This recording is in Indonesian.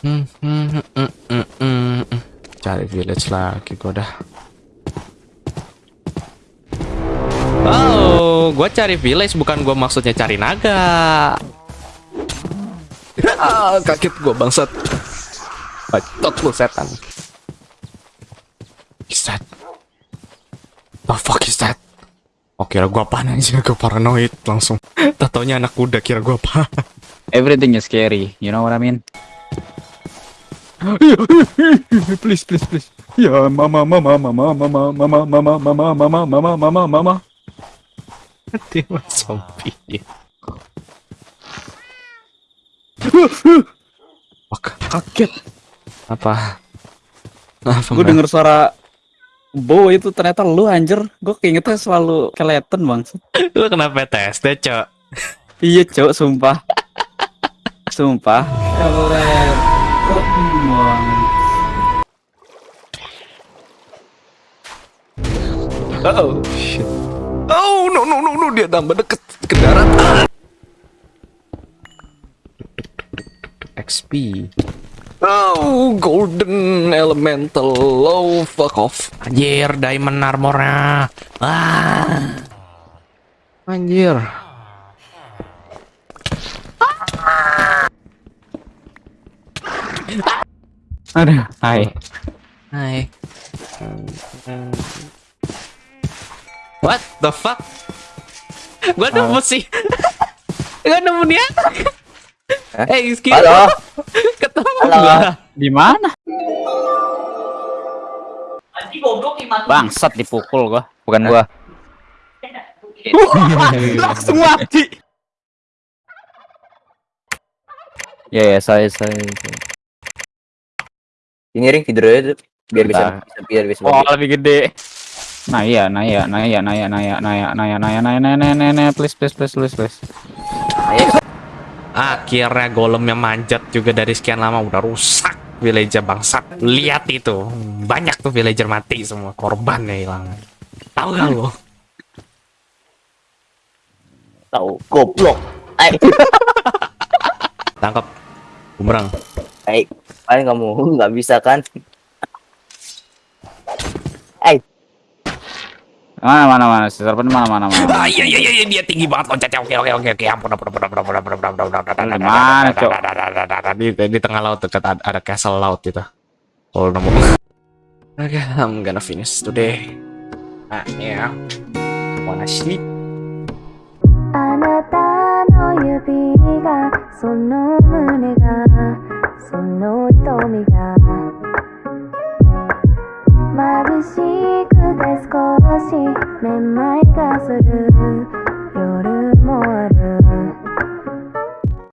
Hmm, hmm, hmm. Cari village lagi gua dah. Oh, gua cari village bukan gua maksudnya cari naga. Ah, kaget gua bangsat. Bacot lu setan. Is that? The fuck is that? Oh kira gua apaan aja, gua paranoid langsung. Tatonya anak kuda kira gua apa? Everything is scary. You know what I mean? Please, please, please. Ya, mama, mama, mama, mama, mama, mama, mama, mama, mama, mama, mama. Dia mah zombie. Fuck. Kaget. Apa? Apa? Gue denger suara Bo itu ternyata lu anjir. Gue keingetnya selalu keleten bang. Lu kena PTSD, Cok. Iya cok, sumpah. sumpah. Oh, shit. Oh, no, no, no, no. Dia tambah deket ke darat. XP. Oh, golden elemental. Oh, fuck off. Anjir, diamond armornya. Ah. Anjir. Aduh, hai. Hai. What the fuck? Gua nemu sih. Gua nemu dia. Eh, excuse Halo. Ketemu Halo. gua. Di mana? Bangsat dipukul gua. Bukan gua. Langsung mati. Ya ya saya saya. saya. Ini ring tidur aja tuh. biar bisa biar bisa. Oh, lebih gede. Nah iya, nah iya, nah iya, nah iya, nah iya, nah iya, nah iya, nah iya, nah iya, nah iya, nah iya, nah iya, please, please, please, please, please. Akhirnya golemnya manjat juga dari sekian lama udah rusak villager bangsat. Lihat itu. Banyak tuh villager mati semua, korbannya hilang. Tahu gak lo? Tahu goblok. Tangkap. Bumerang. Ayo. Paling kamu nggak bisa kan? Mana mana mana, si serpen mana mana mana. Ah, iya iya iya dia tinggi banget loncatnya. Oke oke oke oke. Ampun ampun ampun ampun ampun ampun ampun ampun ampun ampun. Di mana, Cok? Di di tengah laut dekat ada, ada castle laut itu. Kalau nemu. Oke, I'm gonna finish today. Ah, yeah. Wanna sleep? あなたの指がその胸 めまいがする。夜もある。